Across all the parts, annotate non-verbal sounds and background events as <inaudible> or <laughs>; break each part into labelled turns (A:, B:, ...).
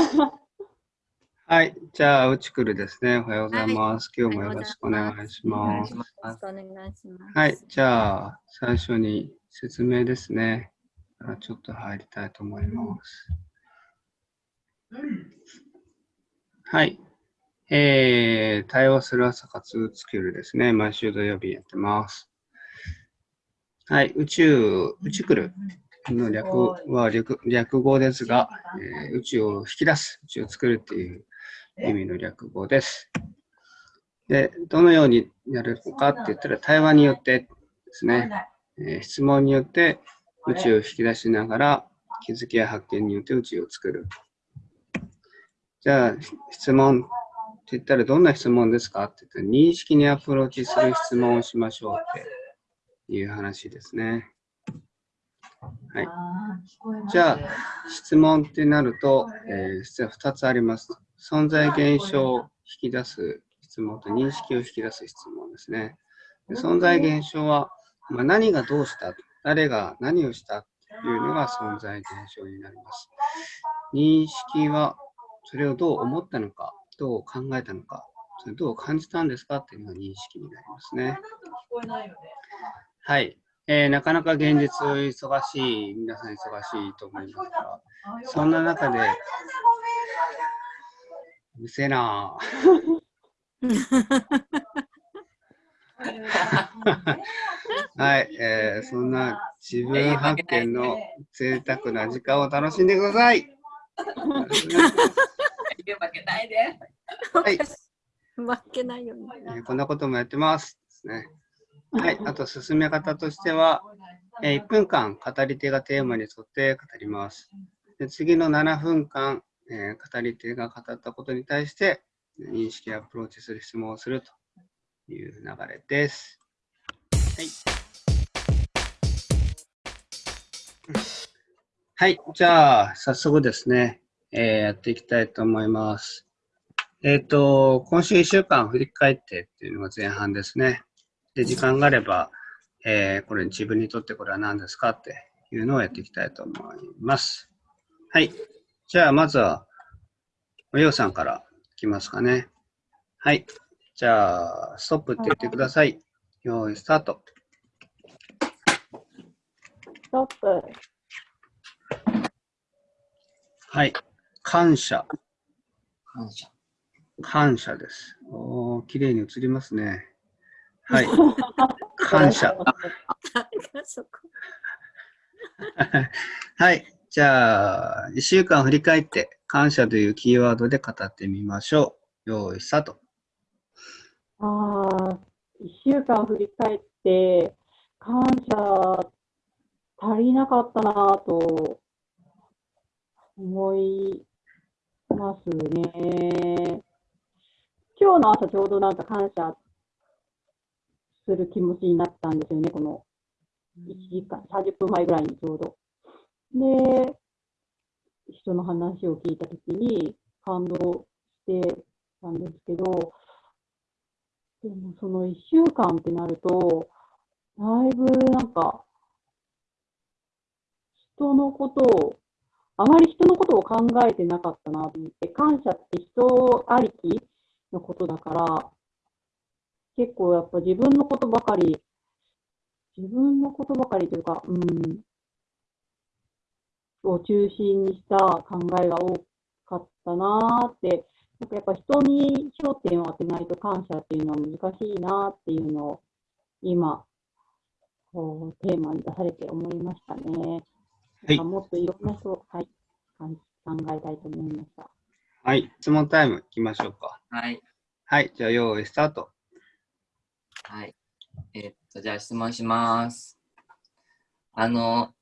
A: <laughs> はい、じゃあ、うちくるですね。おはようございます。はい、今日もよろしくお願いします。よろしくお願いします。はい、じゃあ、最初に説明ですね。ちょっと入りたいと思います。はい。えー、対応する朝活スキルですね。毎週土曜日やってます。はい、宇宙、宇宙来る？の略は略略語ですが、えー、宇宙を引き出す、宇宙を作るっていう意味の略語です。で、どのようにやるのかって言ったら、対話によってですね、えー、質問によって宇宙を引き出しながら、気づきや発見によって宇宙を作る。じゃあ、質問って言ったらどんな質問ですかって言ったら、認識にアプローチする質問をしましょうっていう話ですね。はい。じゃあ、質問ってなると、えー、実は2つあります。存在現象を引き出す質問と認識を引き出す質問ですね。で存在現象は、まあ、何がどうした？誰が何をした？というのが存在現象になります。認識は、それをどう思ったのか、どう考えたのか、それどう感じたんですか？っていうのが認識になりますね。はい。えー、なかなか現実忙しい、皆さん忙しいと思いますが、そんな中で、うせえな <laughs> はい、えー、そんな自分発見の贅沢な時間を楽しんでください。
B: 負けないで。
A: はい。
C: 負けないように、
A: えー。こんなこともやってます。ですね。はい、あと進め方としては、えー、1分間語り手がテーマに沿って語ります。で次の7分間、えー、語り手が語ったことに対して認識アプローチする質問をするという流れです。はい。はい、じゃあ早速ですね、えー、やっていきたいと思います。えっ、ー、と、今週1週間振り返ってっていうのが前半ですね。で、時間があれば、えー、これ自分にとってこれは何ですかっていうのをやっていきたいと思います。はい。じゃあ、まずは、おようさんからいきますかね。はい。じゃあ、ストップって言ってください。用意、スタート。
C: ストップ。
A: はい。感謝。
B: 感謝。
A: 感謝です。おー、綺麗に映りますね。はい。<laughs> 感謝。<laughs> はい。じゃあ、1週間振り返って、感謝というキーワードで語ってみましょう。用意、スタート。
C: ああ、1週間振り返って、感謝足りなかったなと思いますね。今日の朝ちょうどなんか感謝する気持ちになったんですよね、この1時間、30分前ぐらいにちょうど。で、人の話を聞いたときに感動してたんですけど、でもその1週間ってなると、だいぶなんか、人のことを、あまり人のことを考えてなかったなと思って、感謝って人ありきのことだから、結構やっぱ自分のことばかり、自分のことばかりというか、うん、を中心にした考えが多かったなーって、なんかやっぱ人に焦点を当てないと感謝っていうのは難しいなっていうのを今、こうテーマに出されて思いましたね。はい、もっといろんな人、はい、考えたいと思いました。
A: はい、質問タイムいきましょうか。
B: はい。
A: はい、じゃあ用意スタート。
B: はい。え、っと、じゃあ質問します。あの、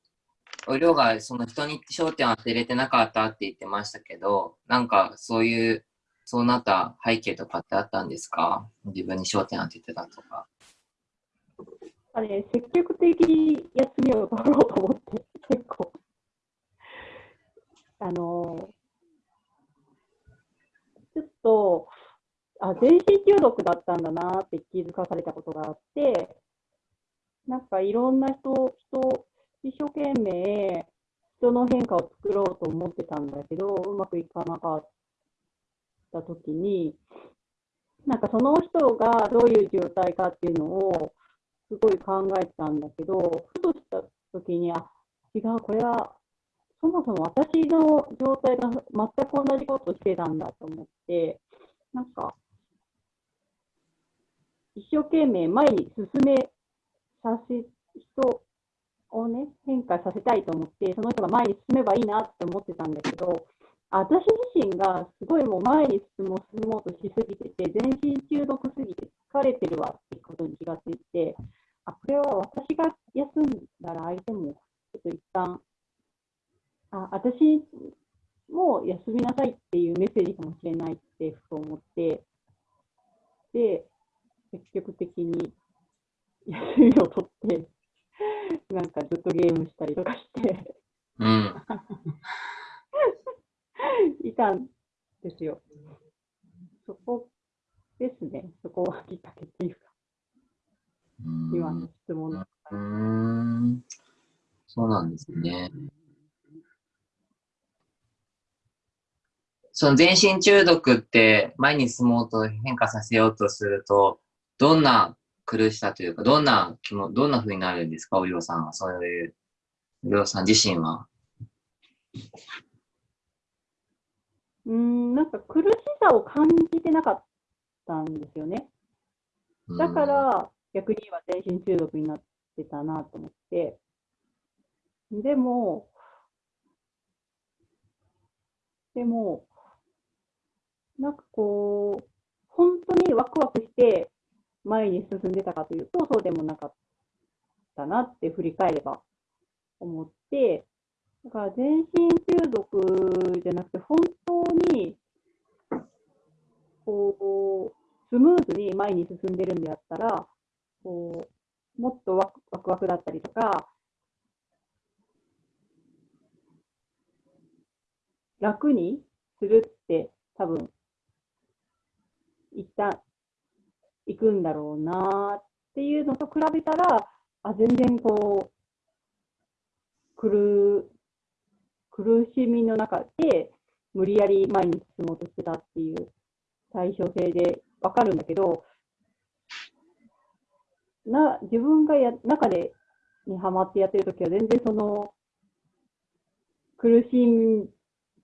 B: お量がその人に焦点を当てれてなかったって言ってましたけど、なんかそういう、そうなった背景とかってあったんですか？自分に焦点当ててたとか。
C: あれ、積極的に休みを取ろうと思って、結構。あの、ちょっと、あ、全身中毒だったんだなって気づかされたことがあって、なんかいろんな人、人、一生懸命、人の変化を作ろうと思ってたんだけど、うまくいかなかったときに、なんかその人がどういう状態かっていうのをすごい考えてたんだけど、ふとしたときに、あ、違う、これはそもそも私の状態が全く同じことしてたんだと思って、なんか、一生懸命前に進めさせ、人をね、変化させたいと思って、その人が前に進めばいいなって思ってたんだけど、私自身がすごいもう前に進もう進もうとしすぎてて、全身中毒すぎて疲れてるわってことに気がついて、あ、これは私が休んだら相手もちょっと一旦、あ、私も休みなさいっていうメッセージかもしれないってふと思って、で、積極的に休みを取って、<laughs> なんかずっとゲームしたりとかして
B: うん。
C: いたんですよ。そこですね。そこがきっかけっていうか、今の質問の。
B: ん。そうなんですね。その全身中毒って前に進もうと変化させようとすると、どんな苦しさというか、どんな気も、どんな風になるんですか、おりょうさんは。そういう、おりょうさん自身は。
C: うーん、なんか苦しさを感じてなかったんですよね。
B: うん
C: だか、ら、逆には全身中毒になってたなと思って。でも、でも、なんかこう、本当にワクワクして前に進んでたかというと、そうでもなかったなって振り返れば思って、だから全身中毒じゃなくて、本当に、こう、スムーズに前に進んでるんであったら、こう、もっとワクワクワクだったりとか、楽にするって多分、一旦行くんだろうなっていうのと比べたら、あ、全然こう、苦、苦しみの中で無理やり前に進もうとしてたっていう対称性でわかるんだけど、な、自分がや、中で、にハマってやってるときは全然その、苦しみ、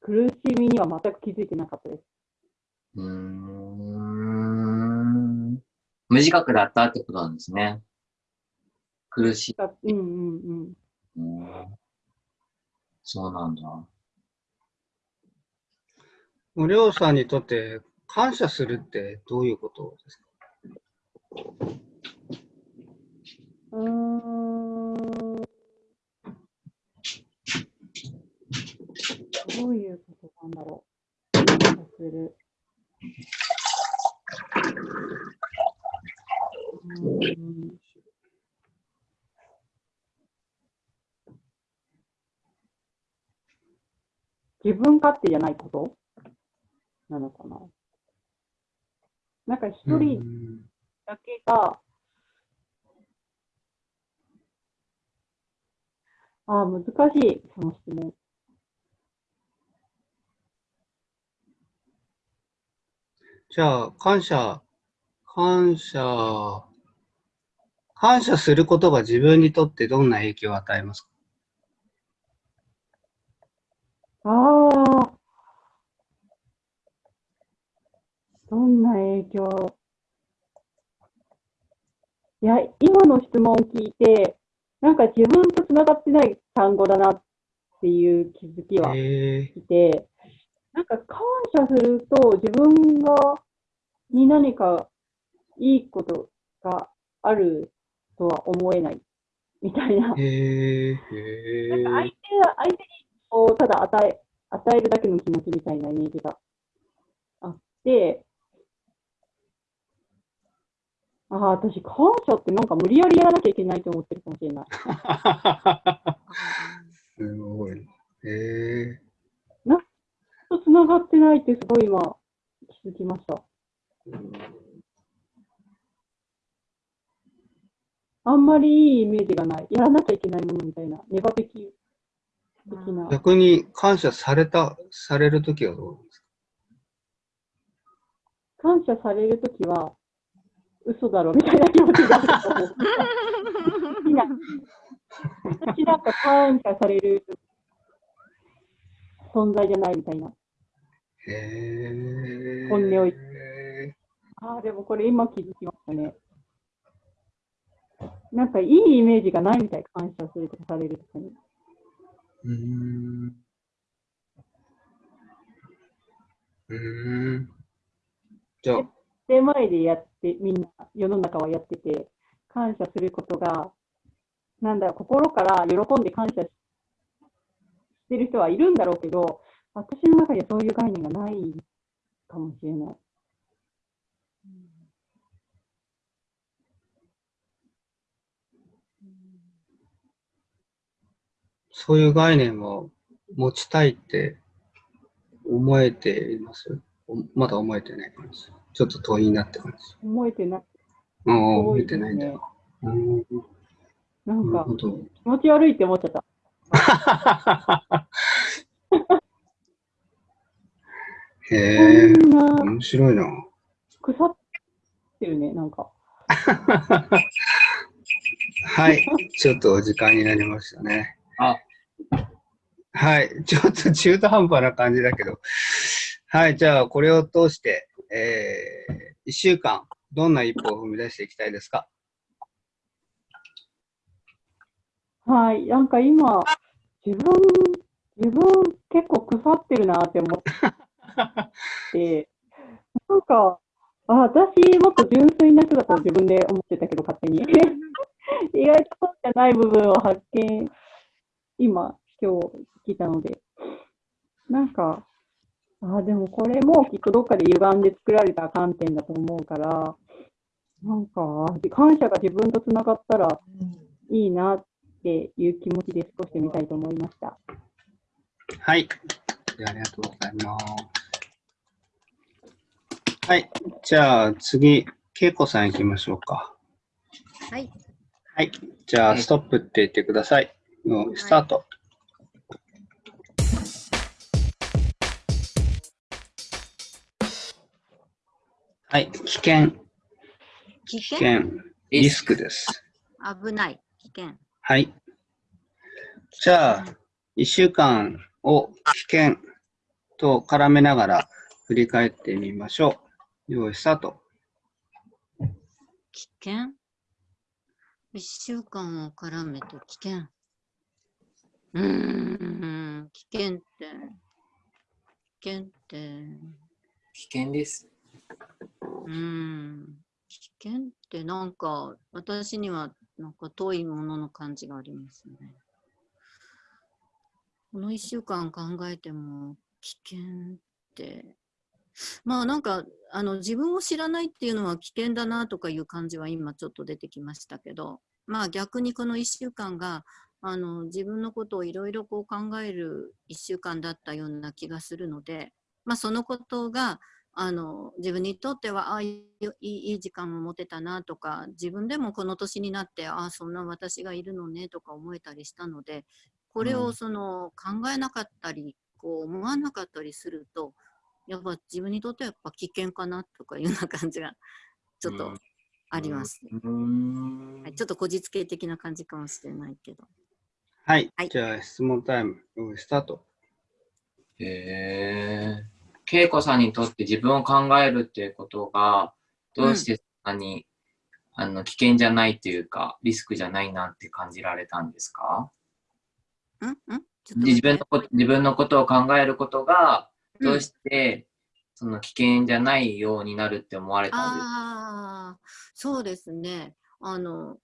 C: 苦しみには全く気づいてなかったです。
B: うん。無自覚だったってことなんですね。苦しい。
C: だうんうんうん。
B: うんそうなんだ。
A: おりょうさんにとって感謝するってどういうことですか？
C: うーん。どういうことなんだろう。感謝する。自分勝手じゃないことなのかな？なんか一人だけが、ああ、難しい、その質問。
A: じゃあ、感謝、感謝、感謝することが自分にとってどんな影響を与えますか？
C: ああ、どんな影響？いや、今の質問を聞いて、なんか自分とつながってない単語だなっていう気づきは
A: え
C: 来て、なんか感謝すると自分が、に何かいいことがあるとは思えないみたいな
A: ー、。えー、え
C: なんか相
A: ー、
C: 手が、相手にこう、ただ与え、与えるだけの気持ちみたいなイメージがあって、ああ、私、感謝ってなんか無理やりやらなきゃいけないと思ってるかもしれない。<laughs>
A: すごい。え
C: と繋がってないってすごい今、気づきました。あんまりいいイメージがない。やらなきゃいけないものみたいな。ネガティ的な。
A: 逆に感謝された、されるときはどうですか？
C: 感謝されるときは、嘘だろみたいな気持ちになると思う。私なん私なんか感謝される存在じゃないみたいな。
A: へえ。
C: 本音を言っああ、でもこれ今気づきましたね。なんかいいイメージがないみたい、感謝するとかされるとかに。
A: うん。うん。じゃあ、
C: で、前でやって、みんな、世の中はやってて、感謝することが、なんだろう、心から喜んで感謝ししてる人はいるんだろうけど、私の中にはそういう概念がないかもしれない。
A: そういう概念を持ちたいって思えています？おまだ思えてない感じ。ちょっと遠いなって感じ。
C: 思えてな
A: うん、
C: 多
A: 思えてないんだよ。。うん、
C: なんか。気持ち悪いって思っちゃった。
A: へえ、面白いな。
C: 腐ってるね、なんか。<laughs>
A: はい、ちょっとお時間になりましたね。
B: あ、
A: はい、<laughs> ちょっと中途半端な感じだけど。はい、じゃあこれを通して、えー、1週間、どんな一歩を踏み出していきたいですか？
C: はい、なんか今、自分、自分結構腐ってるなって思って、<laughs> なんか、あ、私もっと純粋な人だと自分で思ってたけど、勝手に。<laughs> 意外とそうじゃない部分を発見、今、今日聞いたので、なんか、あ、でもこれもきっとどっかで歪んで作られた観点だと思うから、なんか、感謝が自分とつながったらいいなっていう気持ちで少してみたいと思いました。
A: はい、ありがとうございます。はい、じゃあ次、恵子さん行きましょうか。
D: はい。
A: はい、じゃあ
B: はい
A: ストップって言ってください。もうスタート。はい、危険、危
D: 危険
A: 険、リスクです。
D: 危ない。危険。
A: はい。じゃあ、1週間を危険と絡めながら振り返ってみましょう。用意スタート。
D: 危険？一週間を絡めて危険。うーん、危険って、危険って、
B: 危険です。
D: うん、危険ってなんか私にはなんか遠いものの感じがありますね。この一週間考えても危険って、まあなんかあの自分を知らないっていうのは危険だなとかいう感じは今ちょっと出てきましたけど、まあ逆にこの1週間があの自分のことをいろいろ考える1週間だったような気がするので、まあそのことがあの自分にとってはあいいいい時間を持てたなとか自分でもこの年になってあそんな私がいるのねとか思えたりしたのでこれ
B: うん
D: をその考えなかったりこう思わなかったりするとやっぱ自分にとってはやっぱ危険かなとかいうような感じがちょっとあります、ね
B: うーん
D: はい、ちょっとこじつけ的な感じかもしれないけど
A: はい。
D: はい
A: じゃあ、質問タイム、スタート。
B: へえ。恵子さんにとって自分を考えるっていうことが、どうしてそんなに、あの危険じゃないっていうか、リスクじゃないなって感じられたんですか？
D: ん？ん？
B: 自分のこと自分のことを考えることが、どうして、その危険じゃないようになるって思われたんですか？
D: そうですね。あの、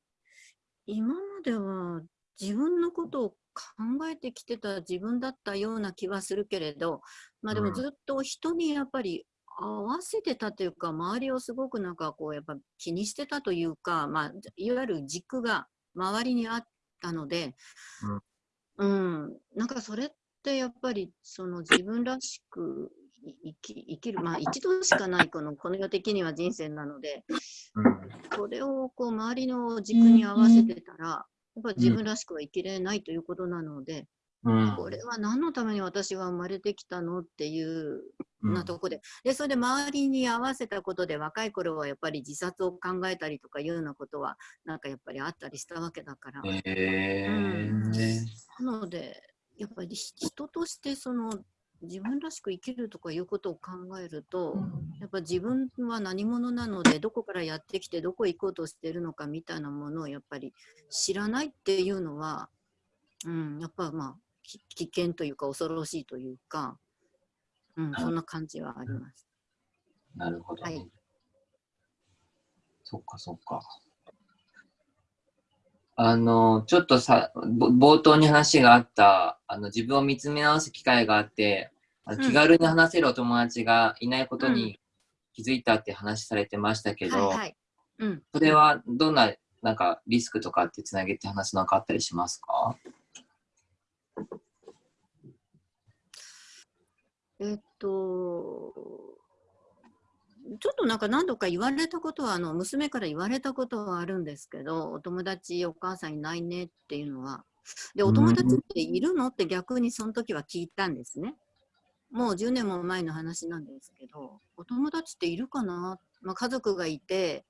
D: 今までは自分のことを考えてきてた自分だったような気はするけれど、まあで
B: うん。
D: もずっと人にやっぱり合わせてたというか、周りをすごくなんかこう、やっぱ気にしてたというか、まあ、いわゆる軸が周りにあったので、うん、なんかそれってやっぱりその自分らしくい生き生きる、まあ一度しかないこのこの世的には人生なので、
B: うん。
D: それをこう周りの軸に合わせてたら、やっぱり自分らしくは生きれないということなので、
B: うん。
D: これは何のために私は生まれてきたのっていう
B: うん。
D: なとこで、でそれで周りに合わせたことで若い頃はやっぱり自殺を考えたりとかいうようなことはなんかやっぱりあったりしたわけだから、
B: へー。
D: なのでやっぱりひ人としてその自分らしく生きるとかいうことを考えると、やっぱ自分は何者なのでどこからやってきてどこ行こうとしてるのかみたいなものをやっぱり知らないっていうのは、うん、やっぱまあき危険というか恐ろしいというか、うん、そんな感じはあります。
B: なるほど、ね。
D: はい
B: そっかそっか。あの、ちょっとさ、ぼ冒頭に話があった、あの、自分を見つめ直す機会があって、あの
D: うん。
B: 気軽に話せるお友達がいないこと
D: う
B: に気づいたって話されてましたけど、
D: はいはい。うん、
B: それはどんな、なんか、リスクとかってつなげて話なんかあったりしますか？
D: えっと、ちょっとなんか何度か言われたことは、あの娘から言われたことはあるんですけど、お友達、お母さんいないねっていうのは。で、お友達っているの？って逆にその時は聞いたんですね。もう10年も前の話なんですけど、お友達っているかな、まあ、家族がいて、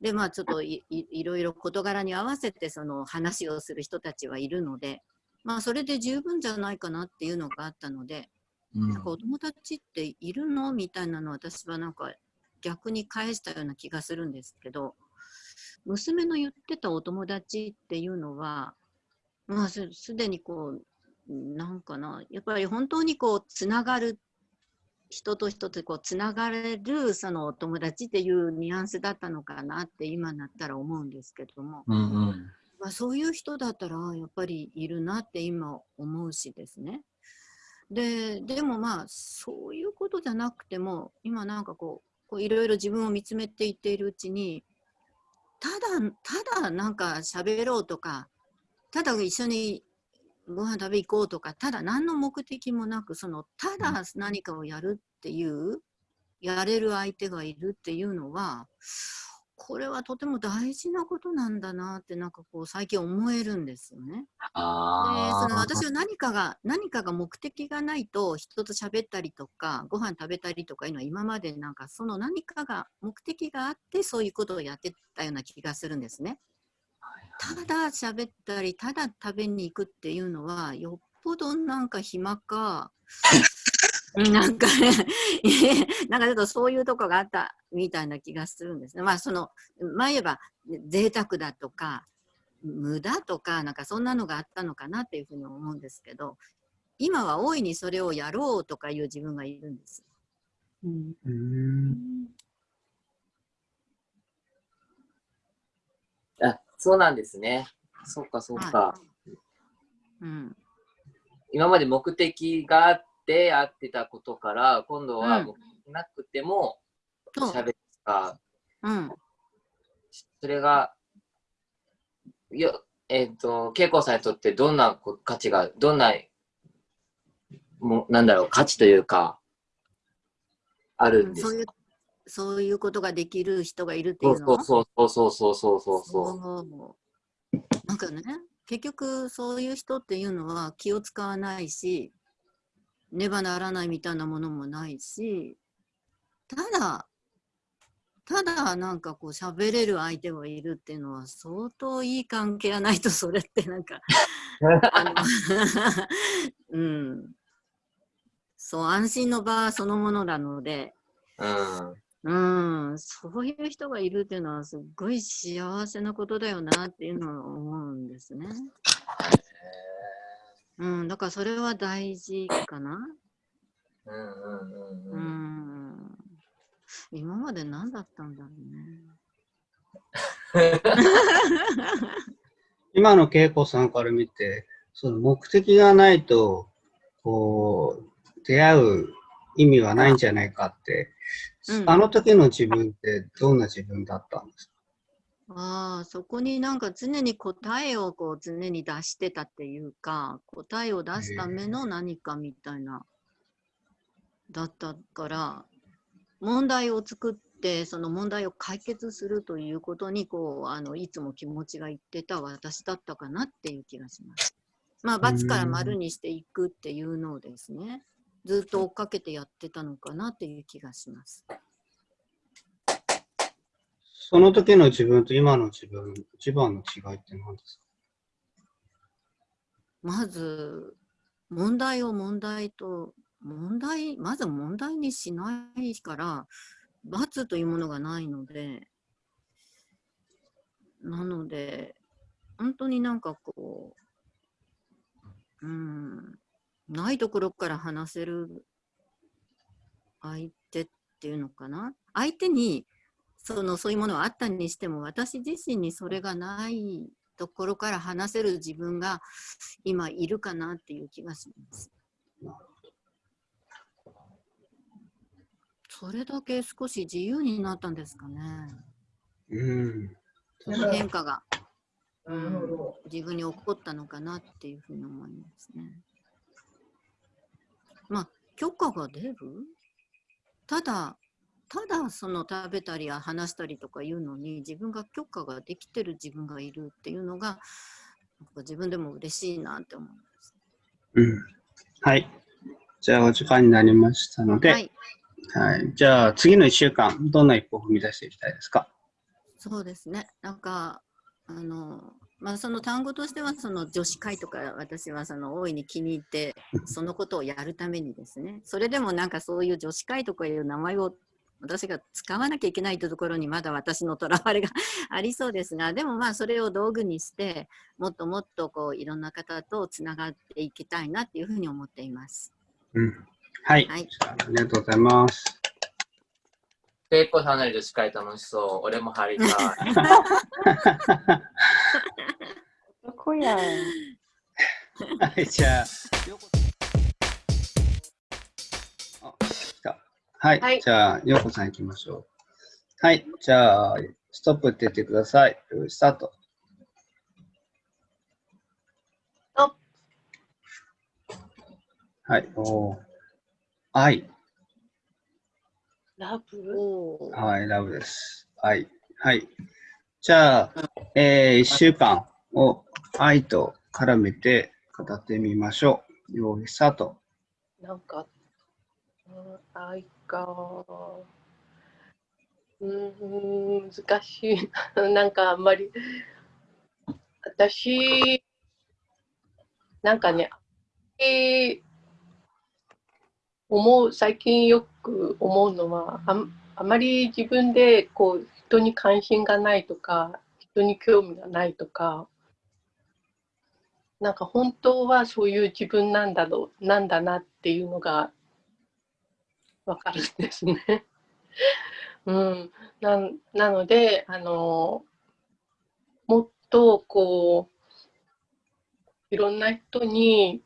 D: で、まあちょっといいいろいろ事柄に合わせてその話をする人たちはいるので、まあそれで十分じゃないかなっていうのがあったので、
B: うん
D: なんかお友達っているの？みたいなのを私はなんか逆に返したような気がするんですけど娘の言ってたお友達っていうのはまあすすでにこうなんかなやっぱり本当にこうつながる人と人とこうつながれるそのお友達っていうニュアンスだったのかなって今になったら思うんですけども、
B: うんうん。
D: まあ、そういう人だったらやっぱりいるなって今思うしですね。ででもまあそういうことじゃなくても今なんかこういろいろ自分を見つめていっているうちにただただなんか喋ろうとかただ一緒にご飯食べ行こうとかただ何の目的もなくそのただ何かをやるっていうやれる相手がいるっていうのはこれはとても大事なことなんだなってなんかこう最近思えるんですよね。で。その私は何かが何かが目的がないと人と喋ったりとかご飯食べたりとかいうのは今までなんかその何かが目的があってそういうことをやってたような気がするんですね。ただ喋ったりただ食べに行くっていうのはよっぽどなんか暇か <laughs> なんかね <laughs> なんかちょっとそういうとこがあったみたいな気がするんですね。まあその前言えば贅沢だとか無駄とかなんかそんなのがあったのかなっていうふうに思うんですけど今は大いにそれをやろうとかいう自分がいるんです。
C: うん
A: うん
B: あ、そうなんですね。そっかそっか。
D: はうん
B: 今まで目的があってやってたことから、今度は
D: うん。
B: 目的なくても喋るか、
D: うん。
B: それが、よえっ、と、恵子さんにとってどんなこ価値が、どんな、もなんだろう、価値というか、あるんですか？
D: そういうそういうことができる人がいるってい
B: そうう
D: の？
B: そうそうそうそうそうそうそう。
D: そう。なんかね結局そういう人っていうのは気を使わないしねばならないみたいなものもないしただただなんかこう喋れる相手がいるっていうのは相当いい関係がないとそれってなんか <laughs> <laughs> うんそう安心の場そのものなので
B: うん。
D: うん、そういう人がいるっていうのはすっごい幸せなことだよなっていうのは思うんですね。うん、だからそれは大事かな。
B: うんうんうん
D: う
B: うん。
D: ん。今まで何だったんだろうね。<laughs>
A: 今の恵子さんから見て、その目的がないと、こう、出会う意味はないんじゃないかって、
D: うん
A: あの時の自分ってどんな自分だったんですか？
D: ああ、そこになんか常に答えをこう常に出してたっていうか、答えを出すための何かみたいな、だったから、問題を作って、その問題を解決するということに、こう、あの、いつも気持ちがいってた私だったかなっていう気がします。まあ、×から丸にしていくっていうのをですね、ずっと追っかけてやってたのかなっていう気がします。
A: その時の自分と今の自分、一番の違いって何ですか？
D: まず、問題を問題と、問題、まず問題にしないから、罰というものがないので、なので、本当になんかこう、うん、ないところから話せる相手っていうのかな？相手にそのそういうものはあったにしても、私自身にそれがないところから話せる自分が今いるかなっていう気がします。それだけ少し自由になったんですかね。
A: うん。
D: その変化が、うん、自分に起こったのかなっていうふうに思いますね。まあ、許可が出る？ただ、ただその食べたりや話したりとかいうのに自分が許可ができてる自分がいるっていうのが自分でも嬉しいなって思います。
A: うん。はい。じゃあ、お時間になりましたので、
D: は
A: はい。
D: い、
A: じゃあ、次の1週間、どんな一歩を踏み出していきたいですか？
D: そうですね。なんか、あの、まあ、その単語としては、その女子会とか、私はその大いに気に入って、そのことをやるためにですね、それでもなんかそういう女子会とかいう名前を私が使わなきゃいけないというところにまだ私のとらわれが <laughs> ありそうですが、でもまあそれを道具にして、もっともっとこういろんな方とつながっていきたいなっていうふうに思っています。
A: うん。はい。
D: はい
A: あありがとうございます。
B: ペイコさんの女子会楽しそう。俺も入りたい。<laughs>
C: そこやん。
A: はい、じゃあ、はい、
E: はい
A: じゃあ、ようこさん行きましょう。はい、じゃあ、ストップって言ってください。よいスタート。
E: スト
A: はい、おー愛。
E: ラブ？
A: はい、ラブです。愛。はい。じゃあ、えー、一週間を愛と絡めて語ってみましょう。よいスタート。
E: なんか、うん、愛か。うん、難しいな。んかあんまり、私、なんかね、えー思う、最近よく思うのは、ああまり自分でこう人に関心がないとか、人に興味がないとか、なんか本当はそういう自分なんだろう、なんだなっていうのがわかるんですね。<laughs> うん、ななので、あの、もっとこう、いろんな人に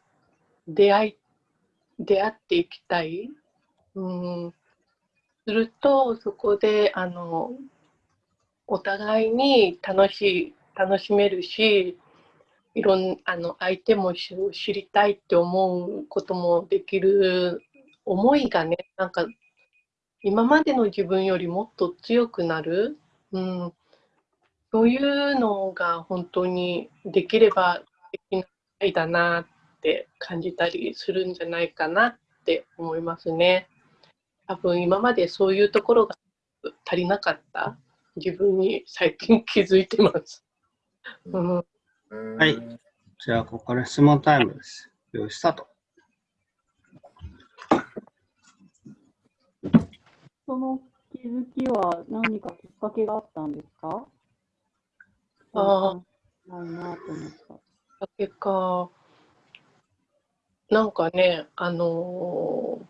E: 出会い、出会っていきたい。うん、すると、そこで、あの、お互いに楽しい、楽しめるし、いろんあの相手も知りたいって思うこともできる思いがね、なんか今までの自分よりもっと強くなる、うん、そういうのが本当にできればできないだなって感じたりするんじゃないかなって思いますね。多分今までそういうところが足りなかった？自分に最近気づいてます。うん
A: はいじゃあ、ここから質問タイムです。よいスタート。
C: その気づきは何かきっかけがあったんですか？
E: あ
C: ないなと思った。
E: だけか、なんかね、あのー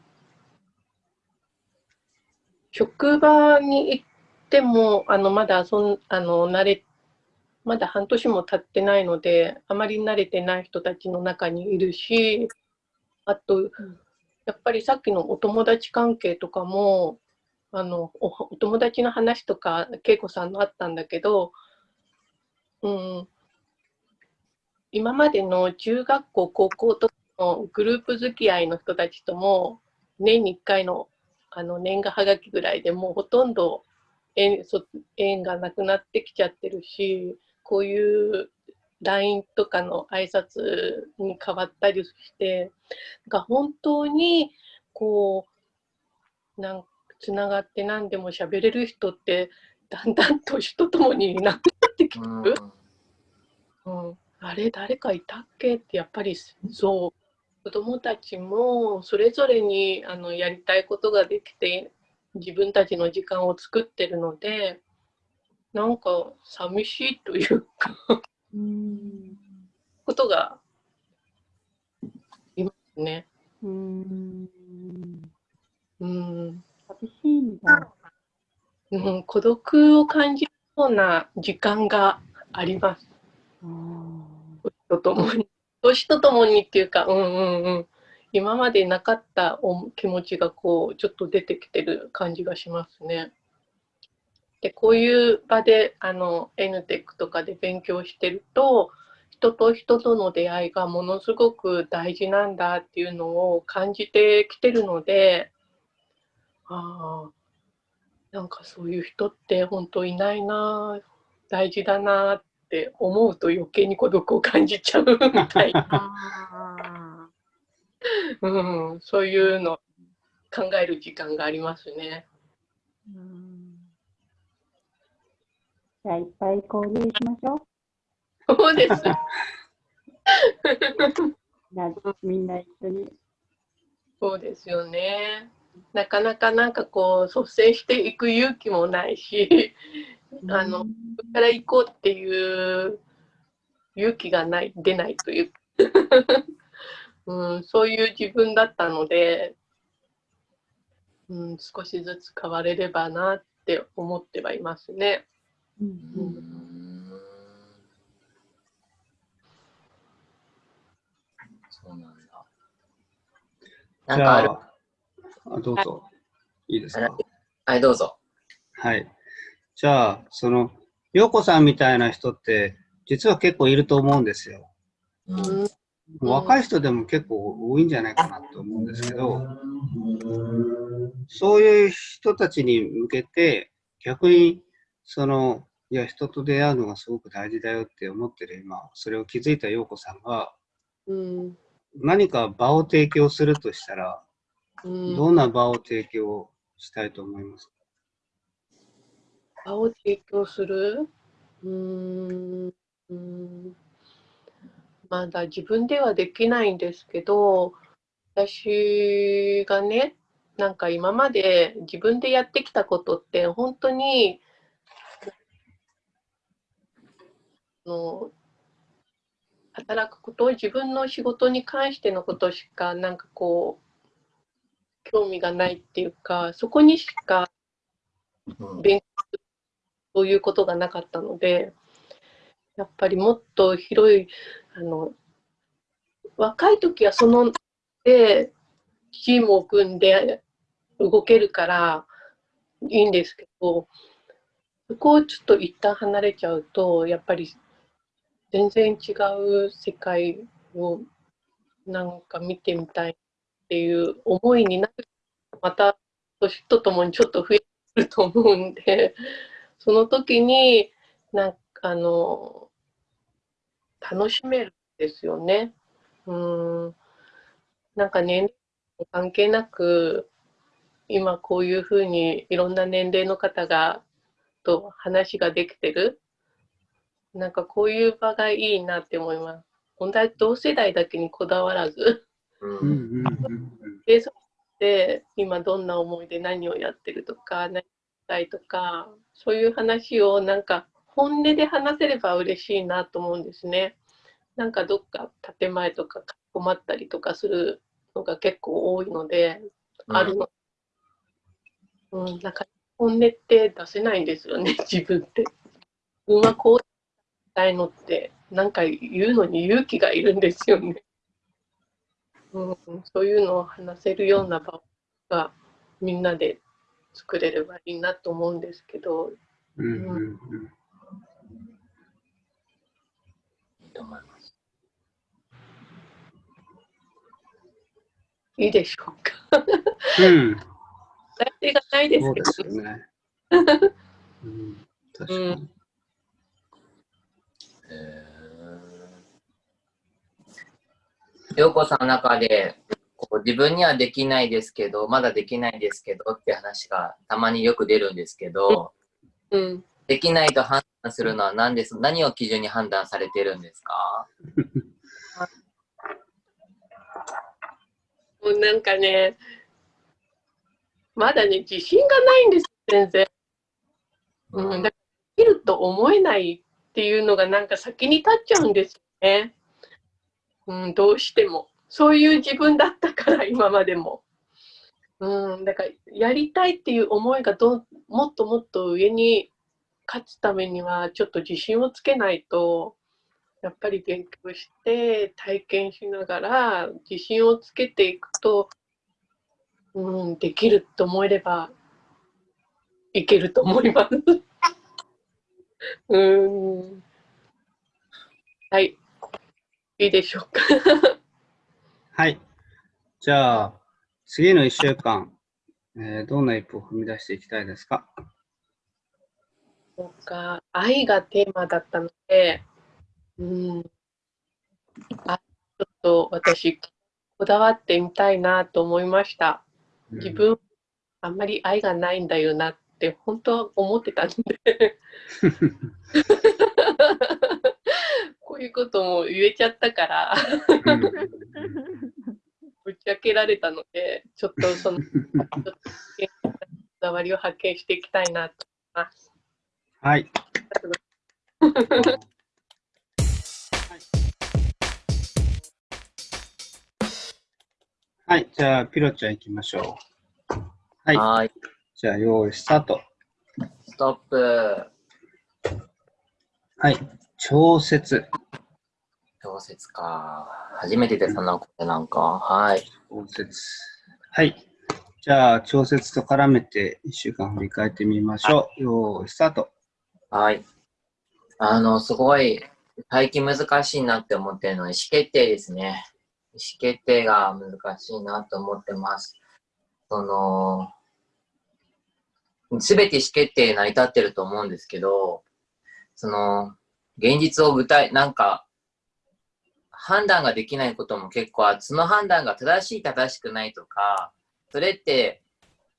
E: 職場に行っても、あのまだそんあの慣れ、まだ半年も経ってないので、あまり慣れてない人たちの中にいるし、あと、やっぱりさっきのお友達関係とかも、あのお友達の話とか、恵子さんのあったんだけど、うん、今までの中学校、高校とかのグループ付き合いの人たちとも、年に1回のあの年賀はがきぐらいでもうほとんど縁そ縁がなくなってきちゃってるし、こういう LINE とかの挨拶に変わったりしてなんか本当にこうなんつながって何でも喋れる人ってだんだん年とともにいなくなってきてる。うん、あれ誰かいたっけってやっぱりそう子どもたちもそれぞれにあのやりたいことができて自分たちの時間を作ってるのでなんか寂しいというか
C: うん。
E: ことがいますね。
C: うん。
E: うん
C: 寂しいんだ。
E: うん、孤独を感じるような時間があります。年とともに。年とともにっていうか、うんうんうん。今までなかったお気持ちがこう、ちょっと出てきてる感じがしますね。で、こういう場で、あの、NTEC とかで勉強してると、人と人との出会いがものすごく大事なんだっていうのを感じてきてるので、ああ、なんかそういう人って本当いないな、大事だなって思うと余計に孤独を感じちゃうみたいな、<laughs>
D: あ
E: うん、そういうの考える時間がありますね。
D: ーうん
C: じゃあいっぱい交流しましょう。
E: そうです。<laughs>
C: なみんな一緒に。
E: そうですよね。なかなかなんかこう率先していく勇気もないし、あのここから行こうっていう勇気がない出ないという、<laughs> うん、そういう自分だったので、うん、少しずつ変われればなって思ってはいますね。
C: うん。
B: うん。そうなんだ。なん
A: じ
B: かある？
A: ゃあ、あどうぞ。いいですか？
B: はい、どうぞ。
A: はい。じゃあ、その、陽子さんみたいな人って、実は結構いると思うんですよ。
B: うん
E: うん
A: 若い人でも結構多いんじゃないかなと思うんですけど、そういう人たちに向けて、逆に、その、いや、人と出会うのがすごく大事だよって思ってる今、それを気づいた陽子さんが、
E: うん
A: 何か場を提供するとしたら、
E: うん
A: どんな場を提供したいと思いますか？
E: 場を提供する？うーん。うーん。まだ自分ではできないんですけど私がねなんか今まで自分でやってきたことって本当にあの働くこと自分の仕事に関してのことしかなんかこう興味がないっていうかそこにしか
B: うん。
E: 勉強するそういうことがなかったのでやっぱりもっと広いあの若い時はそのでチームを組んで動けるからいいんですけどそこをちょっと一旦離れちゃうとやっぱり全然違う世界をなんか見てみたいっていう思いになるまた年とともにちょっと増えると思うんで、<laughs> その時に、なんかあの、楽しめるんですよね。うん。なんか年齢関係なく、今こういうふうにいろんな年齢の方が、と話ができてる。なんかこういう場がいいなって思います。本当は同世代だけにこだわらず、
B: うん
A: うんうん
E: て今どんな思いで何をやってるとか、何したいとか、そういう話をなんか本音で話せれば嬉しいなと思うんですね。なんかどっか建前とか困ったりとかするのが結構多いので、あるの。うん、なんか本音って出せないんですよね、<laughs> 自分って。自分はこうしたいのって、なんか言うのに勇気がいるんですよね。うん、そういうのを話せるような場がみんなで作れればいいなと思うんですけど、
A: うんうんうん
B: いいと思います。
E: いいでしょうか。
A: うん、
E: がないですけど
A: そうですよね。<laughs> うん、確かに。
B: へ陽子さんの中で、こう自分にはできないですけど、まだできないですけどって話がたまによく出るんですけど、
E: うん。
B: できないと判断するのは何です？何を基準に判断されてるんですか？
E: も <laughs> うなんかね、まだね、自信がないんです、全然。うん、だからできると思えないっていうのがなんか先に立っちゃうんですよね。うん、どうしても。そういう自分だったから、<laughs> 今までも。うん、だからやりたいっていう思いがどもっともっと上に勝つためにはちょっと自信をつけないとやっぱり勉強して体験しながら自信をつけていくと、うん、できると思えればいけると思います。<laughs> うん。はい。いいでしょうか？
A: はい。じゃあ、次の1週間、えーどんな一歩を踏み出していきたいですか？
E: そうか、愛がテーマだったので、うん。あ、ちょっと私、こだわってみたいなと思いました。自分、あんまり愛がないんだよなって、本当は思ってたんで。<laughs> こういうことも言えちゃったから、
A: うん
E: ぶち明けられたので、ちょっとその、ちょっとこだわりを発見していきたいなと思います。
A: はい。はい。じゃあ、ピロちゃん行きましょう。はい。
B: はい。
A: じゃあ、用意スタート。
B: ストップ。
A: はい。調節。
B: 調節か。初めてでそんなことなんか。はい。
A: 調節。はい。じゃあ、調節と絡めて1週間振り返ってみましょう。用意スタート。
B: はい。あの、すごい、最近難しいなって思ってるのは意思決定ですね。意思決定が難しいなと思ってます。その、すべて意思決定成り立ってると思うんですけど、その、現実を具体、なんか、判断ができないことも結構ある。その判断が正しい正しくないとか、それって、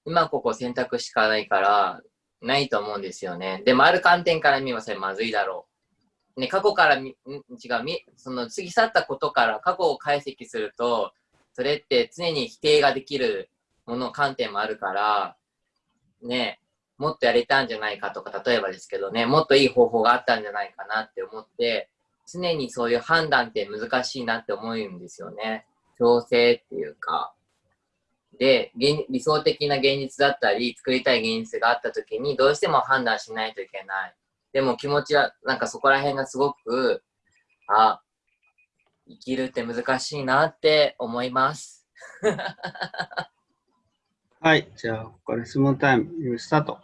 B: 今ここ選択しかないから、ないと思うんですよね。でもある観点から見ればそれまずいだろう。ね、過去からみ、違う、み、その過ぎ去ったことから過去を解析すると、それって常に否定ができるもの、観点もあるから、ね、もっとやれたんじゃないかとか、例えばですけどね、もっといい方法があったんじゃないかなって思って、常にそういう判断って難しいなって思うんですよね。調整っていうか。で、理想的な現実だったり、作りたい現実があった時に、どうしても判断しないといけない。でも気持ちは、なんかそこら辺がすごく、あ、生きるって難しいなって思います。<laughs>
A: はい。じゃあ、ここから質問タイム。スタート。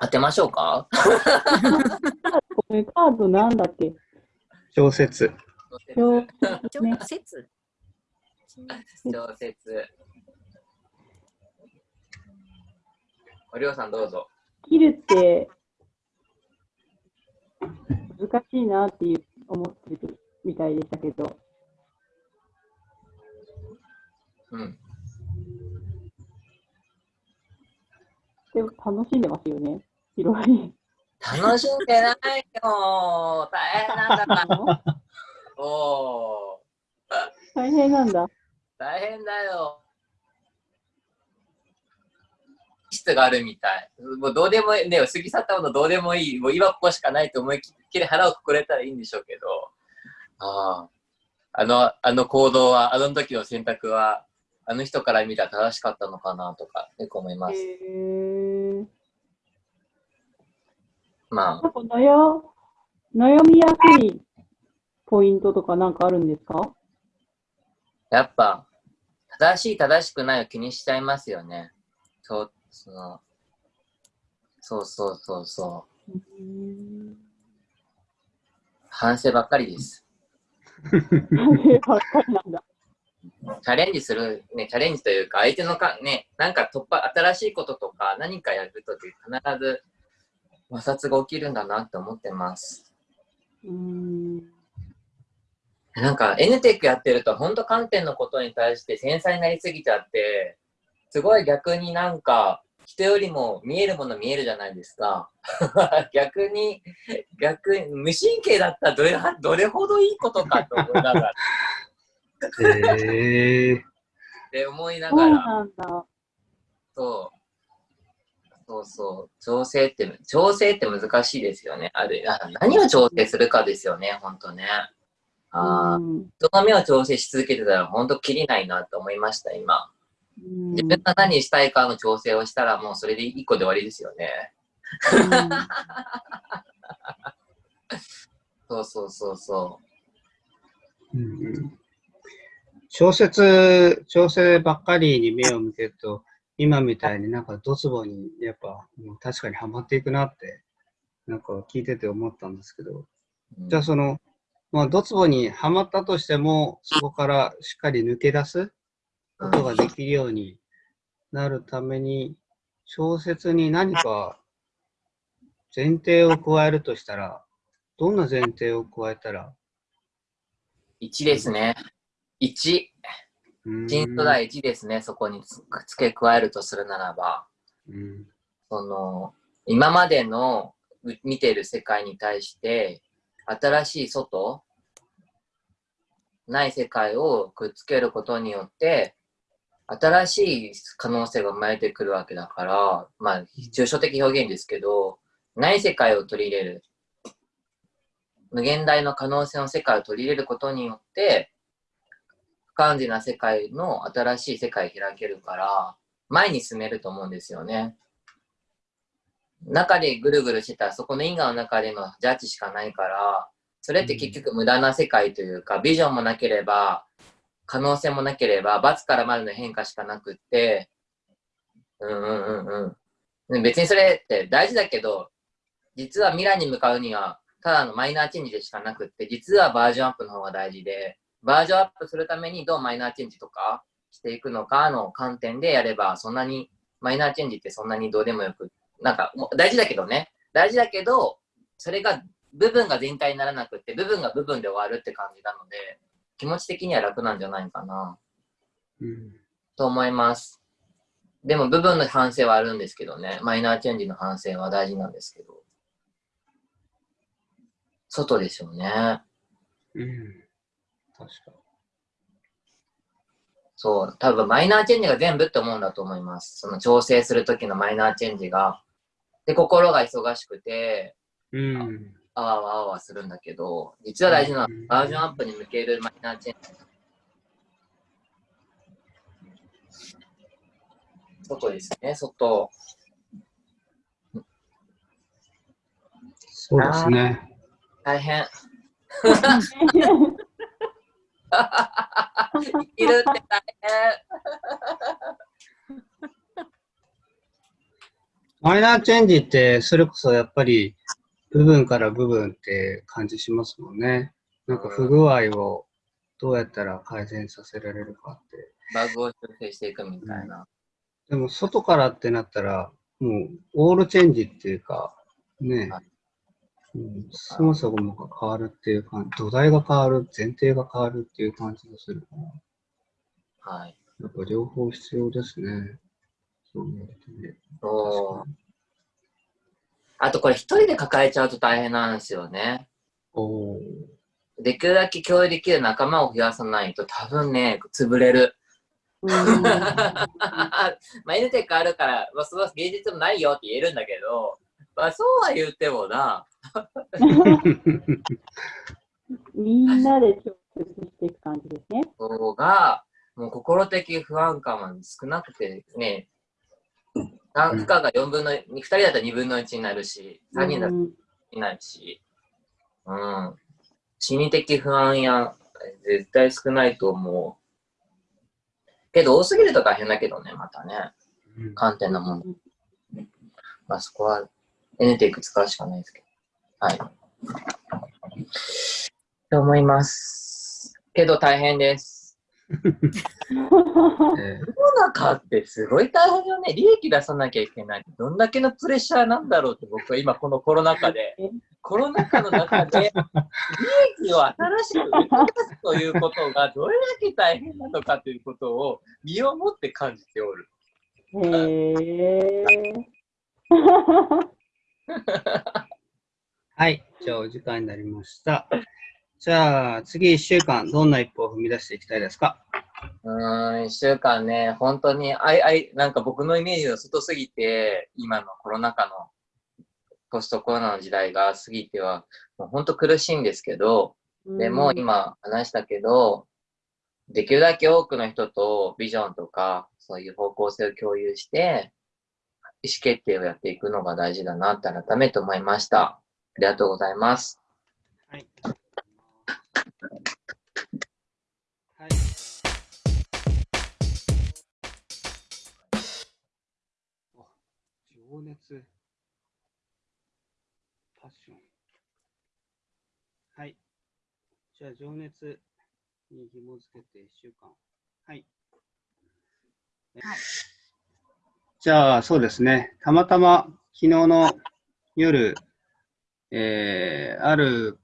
B: 当てましょうか？<laughs>
C: これカードなんだっけ？
A: 調節。
C: 調
D: 調節 <laughs>
B: 調節。おりょうさんどうぞ。
C: 切るって難しいなっていう思ってるみたいでしたけど、
B: うん。
C: でも楽しんでますよね。広い。
B: 楽しんでないよ大変なんだから。<laughs> おー。
C: 大変なんだ。
B: 大変だよ。質があるみたい。もうどうでもいい、ね、過ぎ去ったものどうでもいい。もう今ここしかないと思いっきり腹をくくれたらいいんでしょうけど。ああ。あの、あの行動は、あの時の選択は、あの人から見たら正しかったのかなとか、よく思います。ま
C: なんか悩悩みやすいポイントとかなんかあるんですか？
B: あ、やっぱ、正しい正しくないを気にしちゃいますよね。そう、その、そうそうそうそう。反省ばっかりです。
C: 反省ばっかりなんだ。
B: チャレンジする、ね、チャレンジというか、相手のか、ね、なんか突破、新しいこととか何かやるとき必ず摩擦が起きるんだなって思ってます。
C: うーん。
B: なんか NTEC やってると、本当観点のことに対して繊細になりすぎちゃって、すごい逆になんか、人よりも見えるもの見えるじゃないですか。<laughs> 逆に、逆に、無神経だったらどれはどれほどいいことかと思いながら、
A: へえ
B: って思いな
C: そう
B: がら、
C: なんだ。
B: そう。そうそう。調整って、調整って難しいですよね。あるあ何を調整するかですよね、ほんとね。ああ、
C: うん
B: 人の目を調整し続けてたら、ほんときりないなって思いました、今。
C: うん
B: 自分が何したいかの調整をしたら、もうそれで一個で終わりですよね。<laughs> そうそうそうそ
A: うんうん小説、調整ばっかりに目を向けると、今みたいになんかドツボにやっぱもう確かにはまっていくなって、なんか聞いてて思ったんですけど、
B: う。うん
A: じゃあその、まあ、ドツボにはまったとしても、そこからしっかり抜け出すことができるようになるために、小説に何か前提を加えるとしたら、どんな前提を加えたら、
B: 1ですね。1。
A: うーん
B: 新素材1ですね、そこにつ付け加えるとするならば。
A: うん
B: その、今までのう見てる世界に対して、新しい外、ない世界をくっつけることによって、新しい可能性が生まれてくるわけだから、まあ、抽象的表現ですけど、ない世界を取り入れる。無限大の可能性の世界を取り入れることによって、不完全な世界の新しい世界を開けるから、前に進めると思うんですよね。中でぐるぐるしてたら、そこの因果の中でのジャッジしかないから、それって結局無駄な世界というか、ビジョンもなければ、可能性もなければ、罰から丸の変化しかなくって、うんうんうんうん。別にそれって大事だけど、実は未来に向かうには、ただのマイナーチェンジでしかなくって、実はバージョンアップの方が大事で、バージョンアップするためにどうマイナーチェンジとかしていくのかの観点でやれば、そんなに、マイナーチェンジってそんなにどうでもよくって、なんか大事だけどね、大事だけど、それが部分が全体にならなくって、部分が部分で終わるって感じなので、気持ち的には楽なんじゃないかな、
A: うん
B: と思います。でも部分の反省はあるんですけどね、マイナーチェンジの反省は大事なんですけど。外でしょうね。
A: うん確か
B: そう、多分マイナーチェンジが全部って思うんだと思います。その調整するときのマイナーチェンジが。で、心が忙しくて、
A: に。うん。
B: あわあわあわするんだけど、実は大事なのは
A: うん
B: バージョンアップに向けるマイナーチェンジ。外ですね、外。
A: そうですね。
B: 大変。<laughs> <laughs> 生きるって大変。
A: マイナーチェンジって、それこそやっぱり部分から部分って感じしますもんね。なんか不具合をどうやったら改善させられるかって。
B: バグを修正していくみたいな。
A: でも外からってなったら、もうオールチェンジっていうか、ね
B: はい、
A: うん、そもそもが変わるっていう感じ、土台が変わる、前提が変わるっていう感じがするから。
B: はい。
A: やっぱ両方必要ですね。
B: あとこれ一人で抱えちゃうと大変なんですよね。できるだけ共有できる仲間を増やさないと多分ね、潰れる。
C: うん <laughs>
B: まあ、N テックあるから、まあ、その芸術もないよって言えるんだけど、まあ、そうは言ってもな、
C: みんなで調節していく感じですね。
B: 方が、もう心的不安感は少なくてね、な負荷が4分の、2人だったら2分の1になるし、3人だったら
C: うん
B: いないし、うん。心理的不安や、絶対少ないと思う。けど、多すぎると大変だけどね、またね。
A: うん
B: 観点のもの。まあ、そこは、N テイク使うしかないですけど。はい。と思います。けど大変です。
A: えー
B: 世の中ってすごい大変よね。利益出さなきゃいけない。どんだけのプレッシャーなんだろうって僕は今このコロナ禍で
C: え、
B: コロナ禍の中で利益を新しく生み出すということがどれだけ大変なのかということを身をもって感じておる。
C: へえ。<laughs>
A: はい。じゃあ、お時間になりました。じゃあ、次1週間、どんな一歩を踏み出していきたいですか？
B: うーん、一週間ね、本当に、あいあい、なんか僕のイメージが外すぎて、今のコロナ禍の、ポストコロナの時代が過ぎては、もう本当苦しいんですけど、でも今話したけど、できるだけ多くの人とビジョンとか、そういう方向性を共有して、意思決定をやっていくのが大事だなって改めて思いました。ありがとうございます。
A: はい。はい。あ情熱。パッション。はい。じゃあ、情熱に紐付けて1週間。はい。
D: はい
A: じゃあ、そうですね。たまたま昨日の夜、えーある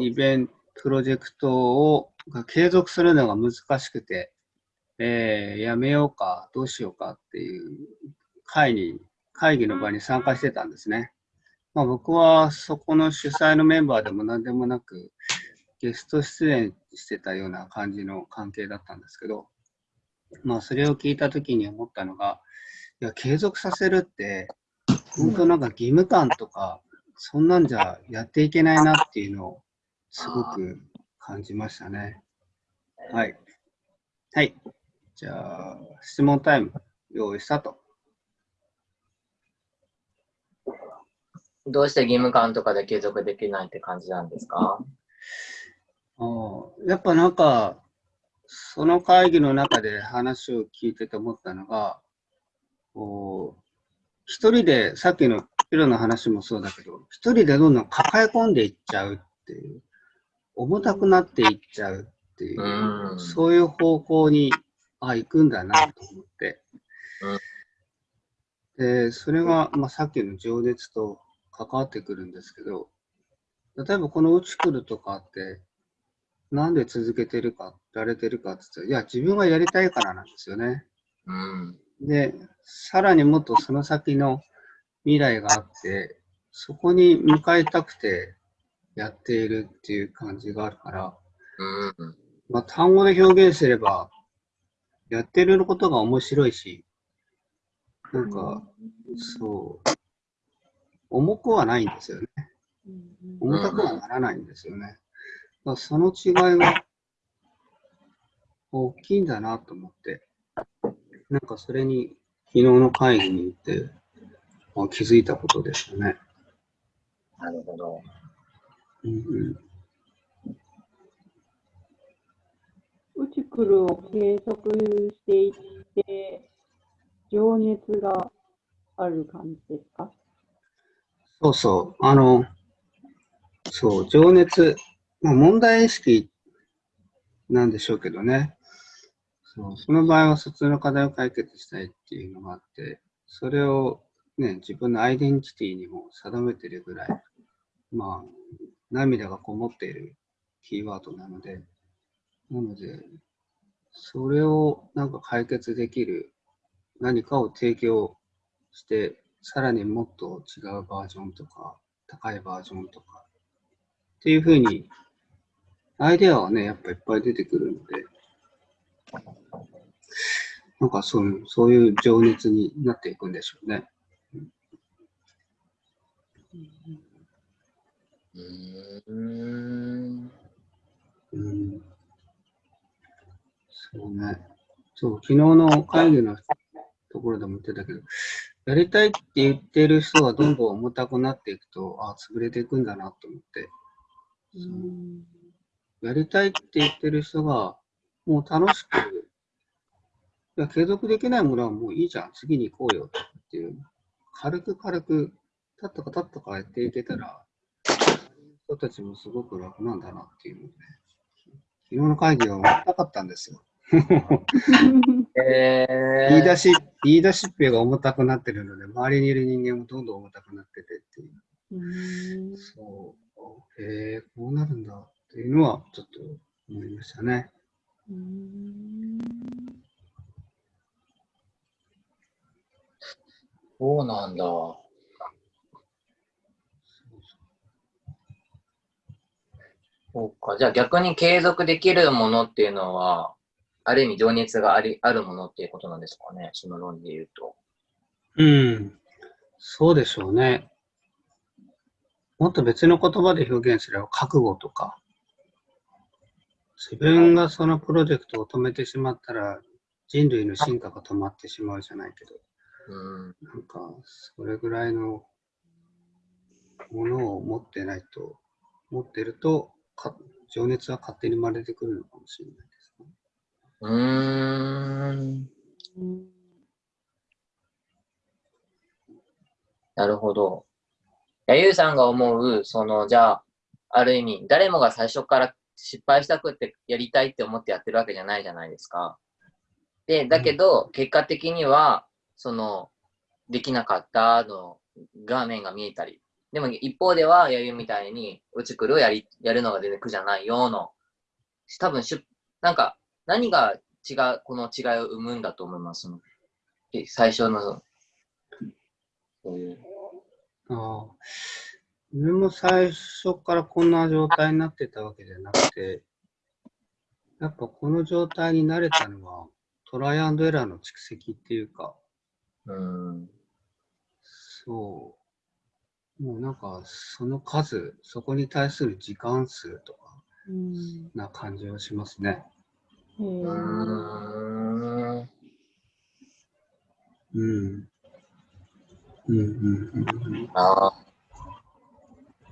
A: イベント、プロジェクトをが継続するのが難しくて、えーやめようか、どうしようかっていう会に、会議の場に参加してたんですね。まあ、僕はそこの主催のメンバーでも何でもなく、ゲスト出演してたような感じの関係だったんですけど、まあ、それを聞いたときに思ったのが、いや、継続させるって、本当なんか義務感とか、そんなんじゃやっていけないなっていうのをすごく感じましたね。はい。はい。じゃあ、質問タイム、用意スタート。
B: どうして義務感とかで継続できないって感じなんですか？
A: あーやっぱなんか、その会議の中で話を聞いてて思ったのが、こう一人で、さっきのピロの話もそうだけど、一人でどんどん抱え込んでいっちゃうっていう、重たくなっていっちゃうっていうう、
B: ん
A: そういう方向に、あ、行くんだなと思って。で、それが、まあ、さっきの情熱と関わってくるんですけど、例えばこのうち来るとかって、なんで続けてるか、やれてるかって言ったら、いや、自分がやりたいからなんですよね。
B: うん。
A: で、さらにもっとその先の未来があって、そこに向かいたくてやっているっていう感じがあるから、
B: うん。
A: まあ、単語で表現すれば、やってることが面白いし、なんか、そう、重くはないんですよね。重たくはならないんですよね。だその違いが大きいんだなと思って、なんかそれに昨日の会議に行ってあ気づいたことでしたね。
B: なるほど。
A: うんうん。
C: うちくるを計測していって、情熱がある感じですか？
A: そうそう、あの、そう、情熱、まあ、問題意識なんでしょうけどね。そうその場合は普通の課題を解決したいっていうのがあって、それをね、自分のアイデンティティにも定めてるぐらい、まあ、涙がこもっているキーワードなので、なので、それをなんか解決できる何かを提供して、さらにもっと違うバージョンとか、高いバージョンとか、っていうふうに、アイデアはね、やっぱいっぱい出てくるので、なんかそう、そういう情熱になっていくんでしょうね。
B: うんーん。
A: うん。そうね。そう、昨日の会議のところでも言ってたけど、やりたいって言ってる人がどんどん重たくなっていくと、あ潰れていくんだなと思って、やりたいって言ってる人が、もう楽しく、いや、継続できないものはもういいじゃん、次に行こうよっていう、軽く軽く、たったかたったかやっていけたら、人たちもすごく楽なんだなっていうので、昨日の会議は終わったかったんですよ。
B: え
A: 言い出し、言い出しっぺが重たくなってるので、周りにいる人間もどんどん重たくなっててっていう。
C: うん
A: そう。へえ、こうなるんだっていうのはちょっと思いましたね。
C: うん
B: そうなんだ。そうか。じゃあ逆に継続できるものっていうのは、ある意味情熱がありあるものっていうことなんですかね。その論で言うと。
A: うん。そうでしょうね。もっと別の言葉で表現すれば覚悟とか、自分がそのプロジェクトを止めてしまったら人類の進化が止まってしまうじゃないけど、
B: うん。
A: なんかそれぐらいのものを持ってないと、持ってるとか情熱は勝手に生まれてくるのかもしれないですね。
B: うーん。
C: うん
B: なるほど。やゆうさんが思う、その、じゃあ、ある意味、誰もが最初から失敗したくってやりたいって思ってやってるわけじゃないじゃないですか。で、だけど、結果的には、その、できなかったの画面が見えたり。でも、一方では、やゆうみたいに、うちくるをやり、やるのが全然苦じゃないよの、多分しゅ、なんか、何が違う、この違いを生むんだと思います。最初の、そういう。
A: ああ。自分も最初からこんな状態になってたわけじゃなくて、やっぱこの状態に慣れたのはトライアンドエラーの蓄積っていうか、
B: うん。
A: そう。もうなんかその数、そこに対する時間数とか
C: うん
A: な感じはしますね。
B: うーん。
A: うん。うんうんうんうん。
B: ああ。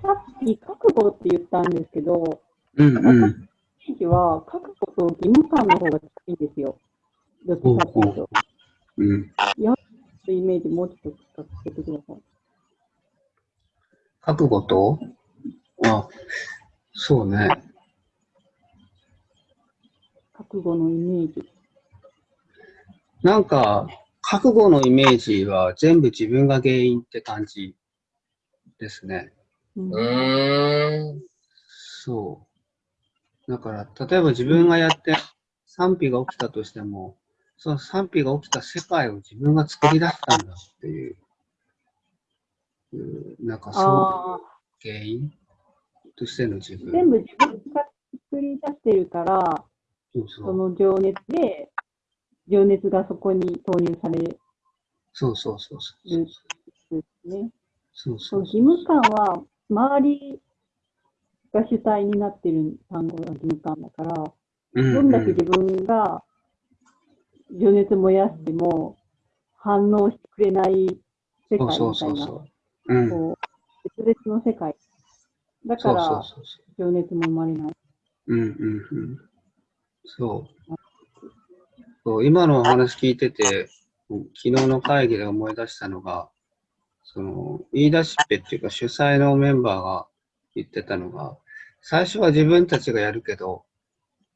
C: さっき覚悟って言ったんですけど、
A: うんうん。
C: 地域は覚悟と義務感の方が近いんですよ。どっちかっていうと。
A: うん。
C: イメージもうちょっと聞かせてください。
A: 覚悟と？あ、そうね。
C: 覚悟のイメージ。
A: なんか、覚悟のイメージは全部自分が原因って感じですね。
C: うん
B: うーん。
A: そう。だから、例えば自分がやって賛否が起きたとしても、その賛否が起きた世界を自分が作り出したんだっていう、うんなんかそう原因？としての自分？
C: 全部自分が作り出してるから、
A: そ
C: の情熱で、情熱がそこに投入される
A: そうそうそうそう。
C: んですね。
A: そうそ
C: そうう義務感は、周りが主体になってる単語が義務感だから、
A: うん
C: どんだけ自分が情熱燃やしても反応してくれない世界みたい
A: そうそうそう
C: な、
A: そう。うん。
C: こう、別々の世界。だから。情熱も生まれない。
A: うんうんうん。そう。そう今のお話聞いてて、昨日の会議で思い出したのが、その、言い出しっぺっていうか主催のメンバーが言ってたのが、最初は自分たちがやるけど、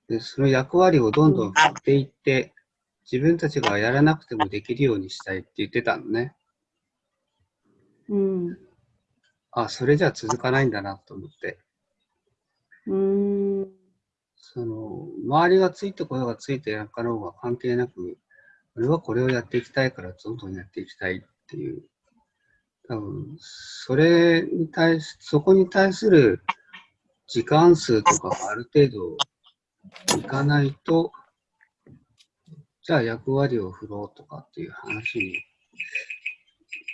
A: でその役割をどんどん振っていって、自分たちがやらなくてもできるようにしたいって言ってたのね。
C: うん。う
A: あ、それじゃ続かないんだなと思って。
C: ーん。
A: その、周りがついてこようがついてなかろうが関係なく、俺はこれをやっていきたいからどんどんやっていきたいっていう、多分、それに対し、そこに対する時間数とかがある程度いかないと、じゃあ役割を振ろうとかっていう話に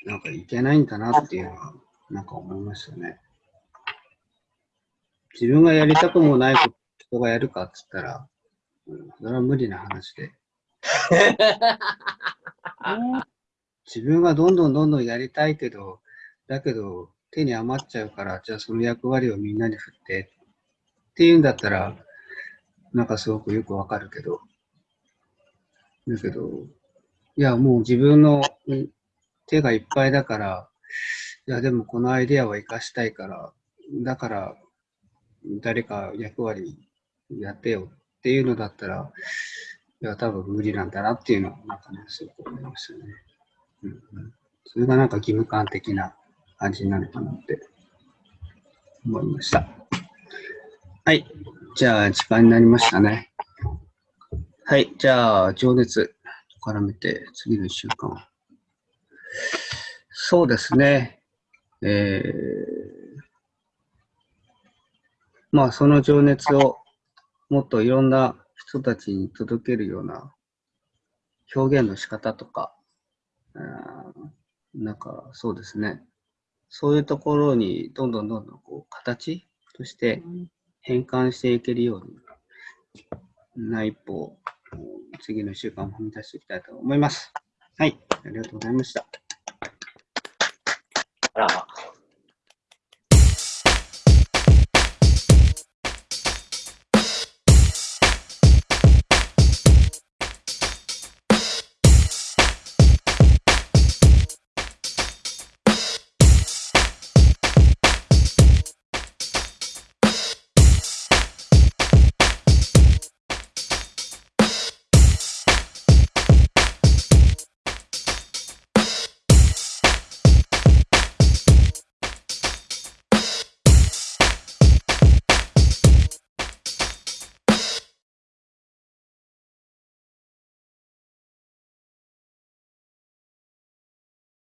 A: なんかいけないんだなっていうのは、なんか思いましたね。自分がやりたくもないこと人がやるかっつったら、うん、それは無理な話で。
C: ね、<laughs>
A: 自分がどんどんどんどんやりたいけど、だけど手に余っちゃうから、じゃあその役割をみんなに振ってっていうんだったら、なんかすごくよくわかるけど、だけど、いやもう自分のうん手がいっぱいだから、いやでもこのアイデアは活かしたいから、だから誰か役割やってよっていうのだったら、いや、多分無理なんだなっていうのは、なんかね、すごく思いましたね。うんうん、それがなんか義務感的な感じになるかなって思いました。はい。じゃあ、時間になりましたね。はい。じゃあ、情熱絡めて、次の1週間。そうですね。えー、まあ、その情熱をもっといろんな人たちに届けるような表現の仕方とか、あーなんかそうですね。そういうところにどんどんどんどんこう形として変換していけるような一歩を次の1週間も踏み出していきたいと思います。はい、ありがとうございました。
B: あら。